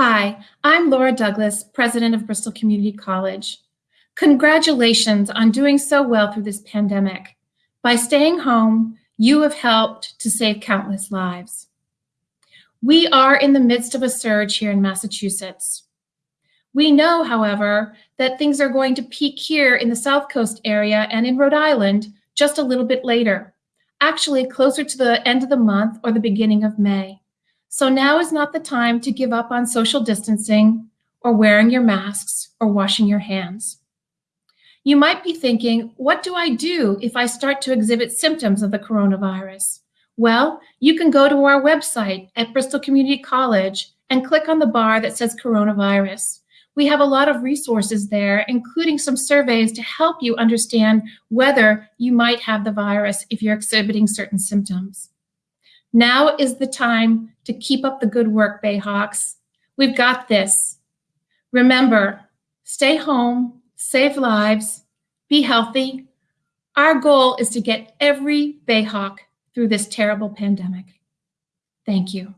Hi, I'm Laura Douglas, president of Bristol Community College. Congratulations on doing so well through this pandemic. By staying home, you have helped to save countless lives. We are in the midst of a surge here in Massachusetts. We know, however, that things are going to peak here in the South Coast area and in Rhode Island just a little bit later, actually closer to the end of the month or the beginning of May. So now is not the time to give up on social distancing or wearing your masks or washing your hands. You might be thinking, what do I do if I start to exhibit symptoms of the coronavirus? Well, you can go to our website at Bristol Community College and click on the bar that says coronavirus. We have a lot of resources there, including some surveys to help you understand whether you might have the virus if you're exhibiting certain symptoms. Now is the time to keep up the good work, Bayhawks. We've got this. Remember, stay home, save lives, be healthy. Our goal is to get every Bayhawk through this terrible pandemic. Thank you.